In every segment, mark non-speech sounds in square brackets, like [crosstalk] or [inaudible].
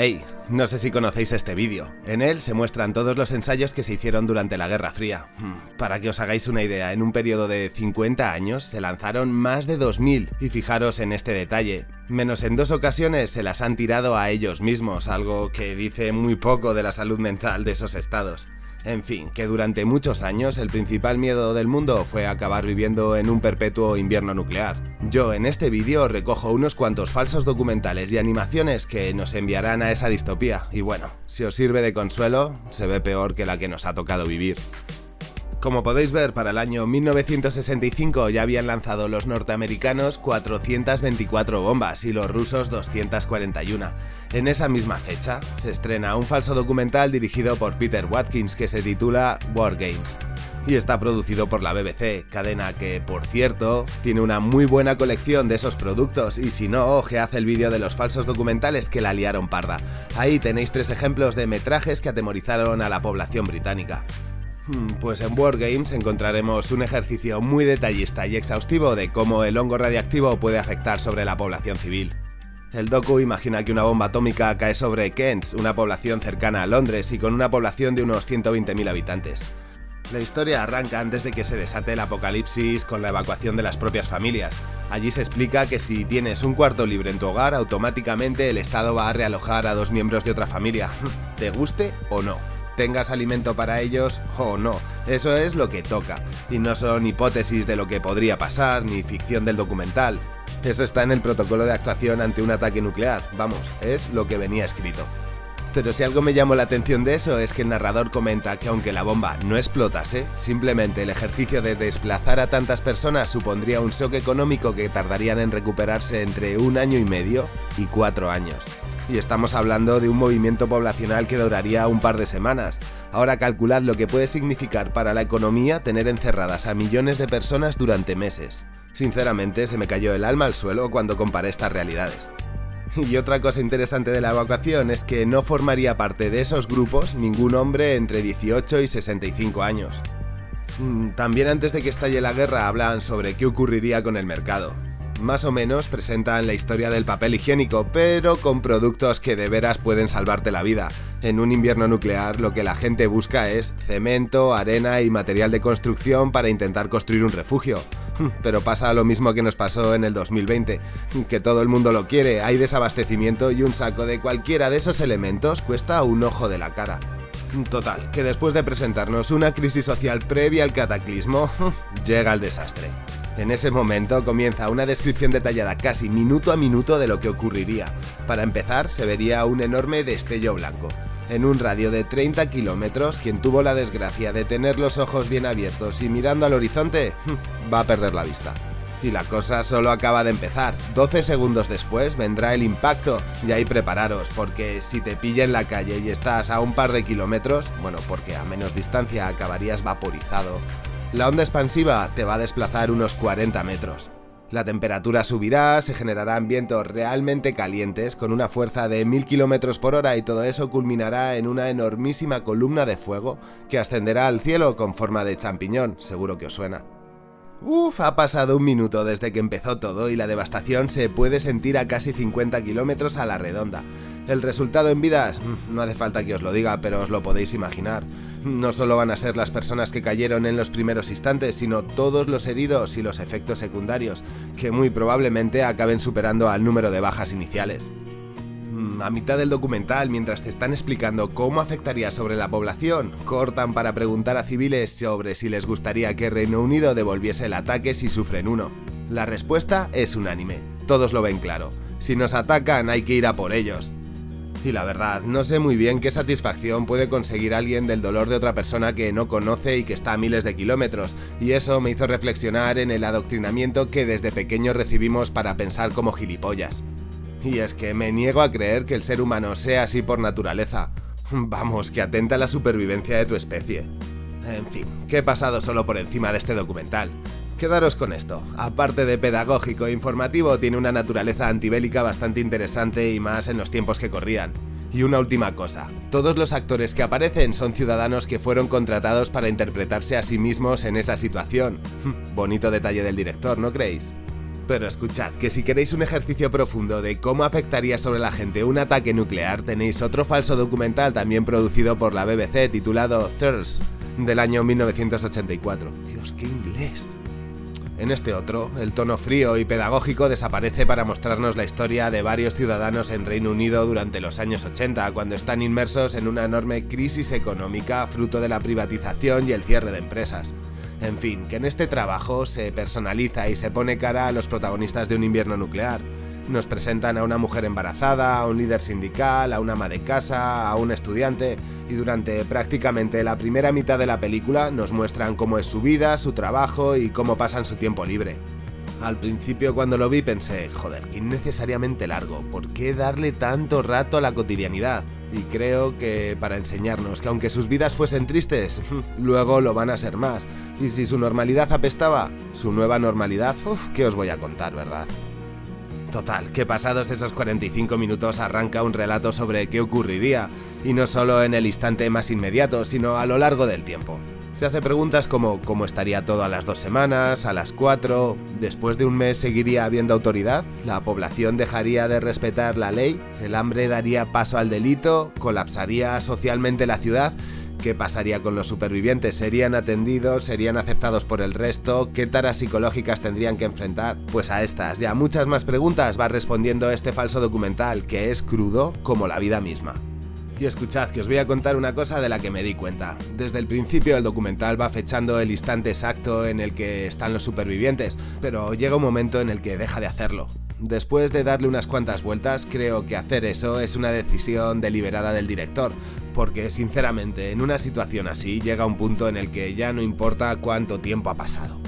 Hey, no sé si conocéis este vídeo. En él se muestran todos los ensayos que se hicieron durante la Guerra Fría. Hmm, para que os hagáis una idea, en un periodo de 50 años se lanzaron más de 2000, y fijaros en este detalle, menos en dos ocasiones se las han tirado a ellos mismos, algo que dice muy poco de la salud mental de esos estados. En fin, que durante muchos años el principal miedo del mundo fue acabar viviendo en un perpetuo invierno nuclear. Yo en este vídeo recojo unos cuantos falsos documentales y animaciones que nos enviarán a esa distopía, y bueno, si os sirve de consuelo, se ve peor que la que nos ha tocado vivir. Como podéis ver, para el año 1965 ya habían lanzado los norteamericanos 424 bombas y los rusos 241. En esa misma fecha, se estrena un falso documental dirigido por Peter Watkins que se titula War Games y está producido por la BBC, cadena que, por cierto, tiene una muy buena colección de esos productos y si no, hace el vídeo de los falsos documentales que la liaron parda. Ahí tenéis tres ejemplos de metrajes que atemorizaron a la población británica. Hmm, pues en Wargames encontraremos un ejercicio muy detallista y exhaustivo de cómo el hongo radiactivo puede afectar sobre la población civil. El docu imagina que una bomba atómica cae sobre Kent, una población cercana a Londres y con una población de unos 120.000 habitantes. La historia arranca antes de que se desate el apocalipsis con la evacuación de las propias familias. Allí se explica que si tienes un cuarto libre en tu hogar, automáticamente el Estado va a realojar a dos miembros de otra familia, [laughs] te guste o no tengas alimento para ellos o no. Eso es lo que toca, y no son hipótesis de lo que podría pasar ni ficción del documental. Eso está en el protocolo de actuación ante un ataque nuclear, vamos, es lo que venía escrito. Pero si algo me llamó la atención de eso es que el narrador comenta que aunque la bomba no explotase, simplemente el ejercicio de desplazar a tantas personas supondría un shock económico que tardarían en recuperarse entre un año y medio y cuatro años y estamos hablando de un movimiento poblacional que duraría un par de semanas. Ahora calculad lo que puede significar para la economía tener encerradas a millones de personas durante meses. Sinceramente, se me cayó el alma al suelo cuando comparé estas realidades. Y otra cosa interesante de la evacuación es que no formaría parte de esos grupos ningún hombre entre 18 y 65 años. Mm, también antes de que estalle la guerra hablan sobre qué ocurriría con el mercado más o menos presentan la historia del papel higiénico, pero con productos que de veras pueden salvarte la vida. En un invierno nuclear lo que la gente busca es cemento, arena y material de construcción para intentar construir un refugio. Pero pasa lo mismo que nos pasó en el 2020, que todo el mundo lo quiere, hay desabastecimiento y un saco de cualquiera de esos elementos cuesta un ojo de la cara. Total, que después de presentarnos una crisis social previa al cataclismo, [laughs] llega el desastre. En ese momento comienza una descripción detallada casi minuto a minuto de lo que ocurriría. Para empezar, se vería un enorme destello blanco. En un radio de 30 kilómetros, quien tuvo la desgracia de tener los ojos bien abiertos y mirando al horizonte, [laughs] va a perder la vista. Y la cosa solo acaba de empezar. 12 segundos después vendrá el impacto y ahí prepararos, porque si te pilla en la calle y estás a un par de kilómetros, bueno, porque a menos distancia acabarías vaporizado, la onda expansiva te va a desplazar unos 40 metros. La temperatura subirá, se generarán vientos realmente calientes con una fuerza de 1000 km por hora y todo eso culminará en una enormísima columna de fuego que ascenderá al cielo con forma de champiñón, seguro que os suena. Uf, ha pasado un minuto desde que empezó todo y la devastación se puede sentir a casi 50 kilómetros a la redonda. El resultado en vidas, mm, no hace falta que os lo diga, pero os lo podéis imaginar. No solo van a ser las personas que cayeron en los primeros instantes, sino todos los heridos y los efectos secundarios, que muy probablemente acaben superando al número de bajas iniciales. Mm, a mitad del documental, mientras te están explicando cómo afectaría sobre la población, cortan para preguntar a civiles sobre si les gustaría que Reino Unido devolviese el ataque si sufren uno. La respuesta es unánime, todos lo ven claro. Si nos atacan hay que ir a por ellos. Y la verdad, no sé muy bien qué satisfacción puede conseguir alguien del dolor de otra persona que no conoce y que está a miles de kilómetros, y eso me hizo reflexionar en el adoctrinamiento que desde pequeño recibimos para pensar como gilipollas. Y es que me niego a creer que el ser humano sea así por naturaleza. Vamos, que atenta a la supervivencia de tu especie. En fin, que he pasado solo por encima de este documental. Quedaros con esto, aparte de pedagógico e informativo, tiene una naturaleza antibélica bastante interesante y más en los tiempos que corrían. Y una última cosa, todos los actores que aparecen son ciudadanos que fueron contratados para interpretarse a sí mismos en esa situación. Bonito detalle del director, ¿no creéis? Pero escuchad, que si queréis un ejercicio profundo de cómo afectaría sobre la gente un ataque nuclear, tenéis otro falso documental también producido por la BBC titulado Thirst, del año 1984. Dios, qué inglés. En este otro, el tono frío y pedagógico desaparece para mostrarnos la historia de varios ciudadanos en Reino Unido durante los años 80, cuando están inmersos en una enorme crisis económica fruto de la privatización y el cierre de empresas. En fin, que en este trabajo se personaliza y se pone cara a los protagonistas de un invierno nuclear. Nos presentan a una mujer embarazada, a un líder sindical, a una ama de casa, a un estudiante, y durante prácticamente la primera mitad de la película nos muestran cómo es su vida, su trabajo y cómo pasan su tiempo libre. Al principio cuando lo vi pensé, joder, que innecesariamente largo, ¿por qué darle tanto rato a la cotidianidad? Y creo que para enseñarnos que aunque sus vidas fuesen tristes, [laughs] luego lo van a ser más. Y si su normalidad apestaba, su nueva normalidad, uff, ¿qué os voy a contar, verdad? Total, que pasados esos 45 minutos arranca un relato sobre qué ocurriría, y no solo en el instante más inmediato, sino a lo largo del tiempo. Se hace preguntas como cómo estaría todo a las dos semanas, a las cuatro, después de un mes seguiría habiendo autoridad, la población dejaría de respetar la ley, el hambre daría paso al delito, colapsaría socialmente la ciudad ¿Qué pasaría con los supervivientes? ¿Serían atendidos? ¿Serían aceptados por el resto? ¿Qué taras psicológicas tendrían que enfrentar? Pues a estas y a muchas más preguntas va respondiendo este falso documental, que es crudo como la vida misma. Y escuchad que os voy a contar una cosa de la que me di cuenta. Desde el principio el documental va fechando el instante exacto en el que están los supervivientes, pero llega un momento en el que deja de hacerlo. Después de darle unas cuantas vueltas, creo que hacer eso es una decisión deliberada del director, porque sinceramente en una situación así llega un punto en el que ya no importa cuánto tiempo ha pasado.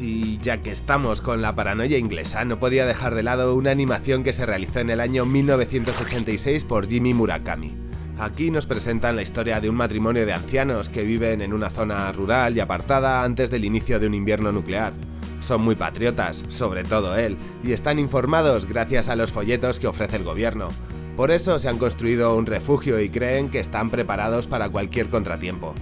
Y ya que estamos con la paranoia inglesa, no podía dejar de lado una animación que se realizó en el año 1986 por Jimmy Murakami. Aquí nos presentan la historia de un matrimonio de ancianos que viven en una zona rural y apartada antes del inicio de un invierno nuclear. Son muy patriotas, sobre todo él, y están informados gracias a los folletos que ofrece el gobierno. Por eso se han construido un refugio y creen que están preparados para cualquier contratiempo.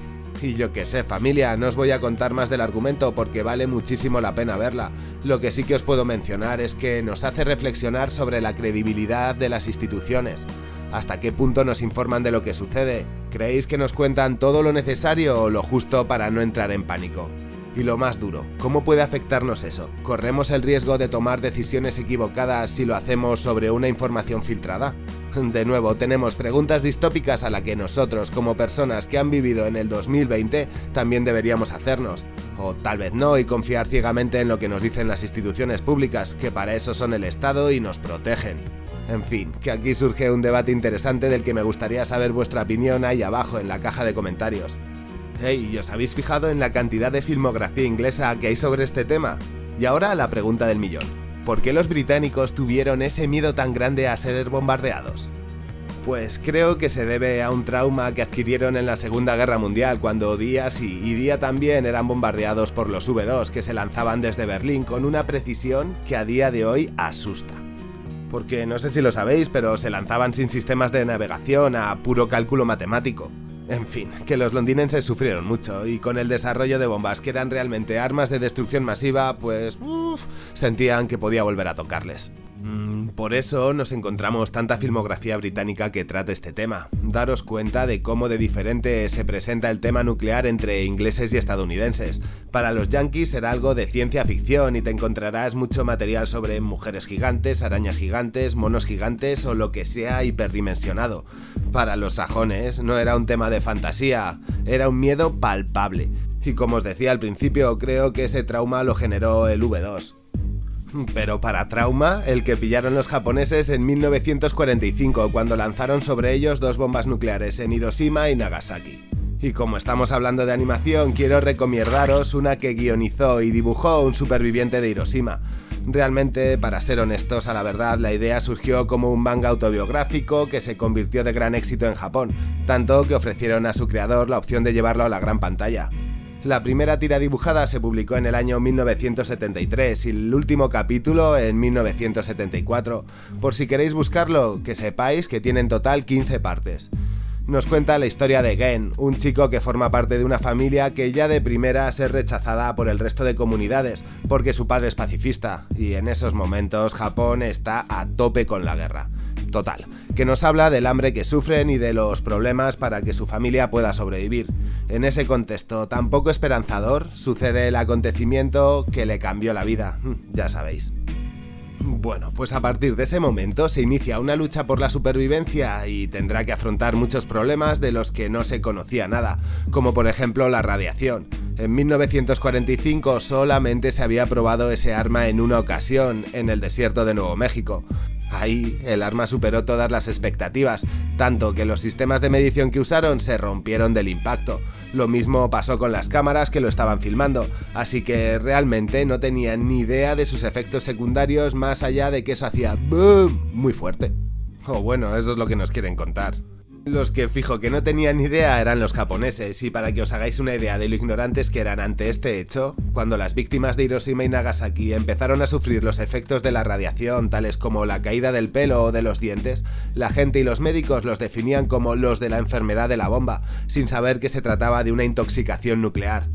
Y yo que sé, familia, no os voy a contar más del argumento porque vale muchísimo la pena verla. Lo que sí que os puedo mencionar es que nos hace reflexionar sobre la credibilidad de las instituciones. ¿Hasta qué punto nos informan de lo que sucede? ¿Creéis que nos cuentan todo lo necesario o lo justo para no entrar en pánico? Y lo más duro, ¿cómo puede afectarnos eso? ¿Corremos el riesgo de tomar decisiones equivocadas si lo hacemos sobre una información filtrada? [laughs] De nuevo, tenemos preguntas distópicas a las que nosotros, como personas que han vivido en el 2020, también deberíamos hacernos. O tal vez no y confiar ciegamente en lo que nos dicen las instituciones públicas, que para eso son el Estado y nos protegen. En fin, que aquí surge un debate interesante del que me gustaría saber vuestra opinión ahí abajo en la caja de comentarios. Hey, ¿y os habéis fijado en la cantidad de filmografía inglesa que hay sobre este tema? Y ahora la pregunta del millón. ¿Por qué los británicos tuvieron ese miedo tan grande a ser bombardeados? Pues creo que se debe a un trauma que adquirieron en la Segunda Guerra Mundial, cuando día sí y día también eran bombardeados por los V2 que se lanzaban desde Berlín con una precisión que a día de hoy asusta. Porque no sé si lo sabéis, pero se lanzaban sin sistemas de navegación a puro cálculo matemático. En fin, que los londinenses sufrieron mucho y con el desarrollo de bombas que eran realmente armas de destrucción masiva, pues sentían que podía volver a tocarles. Mm, por eso nos encontramos tanta filmografía británica que trata este tema. Daros cuenta de cómo de diferente se presenta el tema nuclear entre ingleses y estadounidenses. Para los yankees será algo de ciencia ficción y te encontrarás mucho material sobre mujeres gigantes, arañas gigantes, monos gigantes o lo que sea hiperdimensionado. Para los sajones no era un tema de fantasía, era un miedo palpable. Y como os decía al principio, creo que ese trauma lo generó el V2. Pero para trauma, el que pillaron los japoneses en 1945 cuando lanzaron sobre ellos dos bombas nucleares en Hiroshima y Nagasaki. Y como estamos hablando de animación, quiero recomendaros una que guionizó y dibujó un superviviente de Hiroshima. Realmente, para ser honestos, a la verdad, la idea surgió como un manga autobiográfico que se convirtió de gran éxito en Japón, tanto que ofrecieron a su creador la opción de llevarlo a la gran pantalla. La primera tira dibujada se publicó en el año 1973 y el último capítulo en 1974. Por si queréis buscarlo, que sepáis que tiene en total 15 partes. Nos cuenta la historia de Gen, un chico que forma parte de una familia que ya de primera es rechazada por el resto de comunidades, porque su padre es pacifista, y en esos momentos Japón está a tope con la guerra. Total, que nos habla del hambre que sufren y de los problemas para que su familia pueda sobrevivir. En ese contexto tan poco esperanzador sucede el acontecimiento que le cambió la vida, [laughs] ya sabéis. Bueno, pues a partir de ese momento se inicia una lucha por la supervivencia y tendrá que afrontar muchos problemas de los que no se conocía nada, como por ejemplo la radiación. En 1945 solamente se había probado ese arma en una ocasión, en el desierto de Nuevo México. Ahí, el arma superó todas las expectativas, tanto que los sistemas de medición que usaron se rompieron del impacto. Lo mismo pasó con las cámaras que lo estaban filmando, así que realmente no tenían ni idea de sus efectos secundarios más allá de que eso hacía BOOM muy fuerte. O bueno, eso es lo que nos quieren contar. Los que fijo que no tenían idea eran los japoneses, y para que os hagáis una idea de lo ignorantes que eran ante este hecho, cuando las víctimas de Hiroshima y Nagasaki empezaron a sufrir los efectos de la radiación, tales como la caída del pelo o de los dientes, la gente y los médicos los definían como los de la enfermedad de la bomba, sin saber que se trataba de una intoxicación nuclear.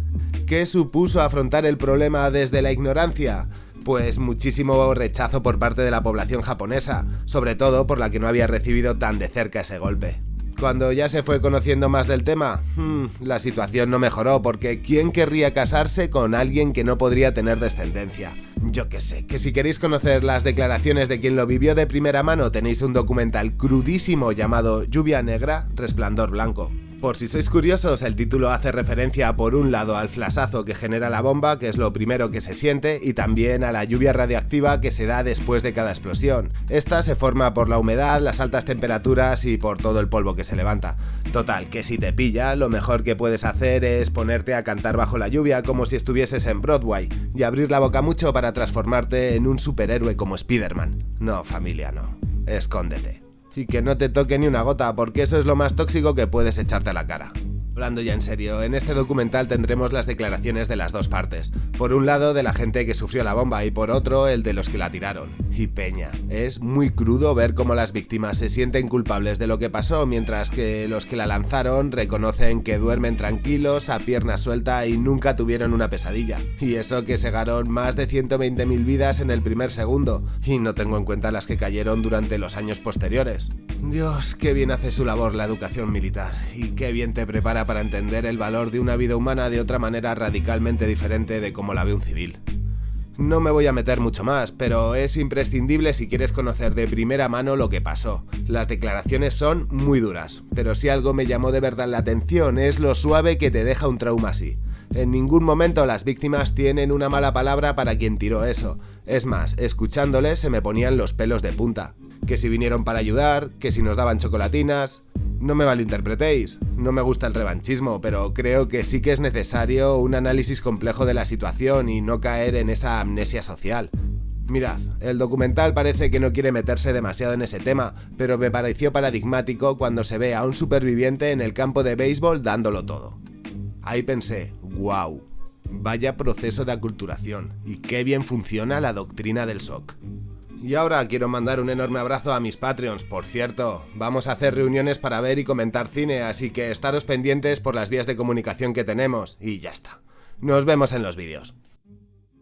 ¿Qué supuso afrontar el problema desde la ignorancia? pues muchísimo rechazo por parte de la población japonesa, sobre todo por la que no había recibido tan de cerca ese golpe. Cuando ya se fue conociendo más del tema, hmm, la situación no mejoró porque ¿quién querría casarse con alguien que no podría tener descendencia? Yo que sé, que si queréis conocer las declaraciones de quien lo vivió de primera mano tenéis un documental crudísimo llamado Lluvia Negra, Resplandor Blanco. Por si sois curiosos, el título hace referencia por un lado al flasazo que genera la bomba, que es lo primero que se siente, y también a la lluvia radiactiva que se da después de cada explosión. Esta se forma por la humedad, las altas temperaturas y por todo el polvo que se levanta. Total, que si te pilla, lo mejor que puedes hacer es ponerte a cantar bajo la lluvia como si estuvieses en Broadway, y abrir la boca mucho para transformarte en un superhéroe como Spider-Man. No, familia, no. Escóndete y que no te toque ni una gota, porque eso es lo más tóxico que puedes echarte a la cara. Hablando ya en serio, en este documental tendremos las declaraciones de las dos partes. Por un lado de la gente que sufrió la bomba y por otro el de los que la tiraron. Y peña, es muy crudo ver cómo las víctimas se sienten culpables de lo que pasó mientras que los que la lanzaron reconocen que duermen tranquilos, a pierna suelta y nunca tuvieron una pesadilla. Y eso que segaron más de 120.000 vidas en el primer segundo, y no tengo en cuenta las que cayeron durante los años posteriores. Dios, qué bien hace su labor la educación militar, y qué bien te prepara para entender el valor de una vida humana de otra manera radicalmente diferente de como la ve un civil. No me voy a meter mucho más, pero es imprescindible si quieres conocer de primera mano lo que pasó. Las declaraciones son muy duras, pero si algo me llamó de verdad la atención es lo suave que te deja un trauma así. En ningún momento las víctimas tienen una mala palabra para quien tiró eso. Es más, escuchándoles se me ponían los pelos de punta. Que si vinieron para ayudar, que si nos daban chocolatinas... No me malinterpretéis, no me gusta el revanchismo, pero creo que sí que es necesario un análisis complejo de la situación y no caer en esa amnesia social. Mirad, el documental parece que no quiere meterse demasiado en ese tema, pero me pareció paradigmático cuando se ve a un superviviente en el campo de béisbol dándolo todo. Ahí pensé, wow, vaya proceso de aculturación, y qué bien funciona la doctrina del SOC. Y ahora quiero mandar un enorme abrazo a mis Patreons, por cierto, vamos a hacer reuniones para ver y comentar cine, así que estaros pendientes por las vías de comunicación que tenemos, y ya está. Nos vemos en los vídeos.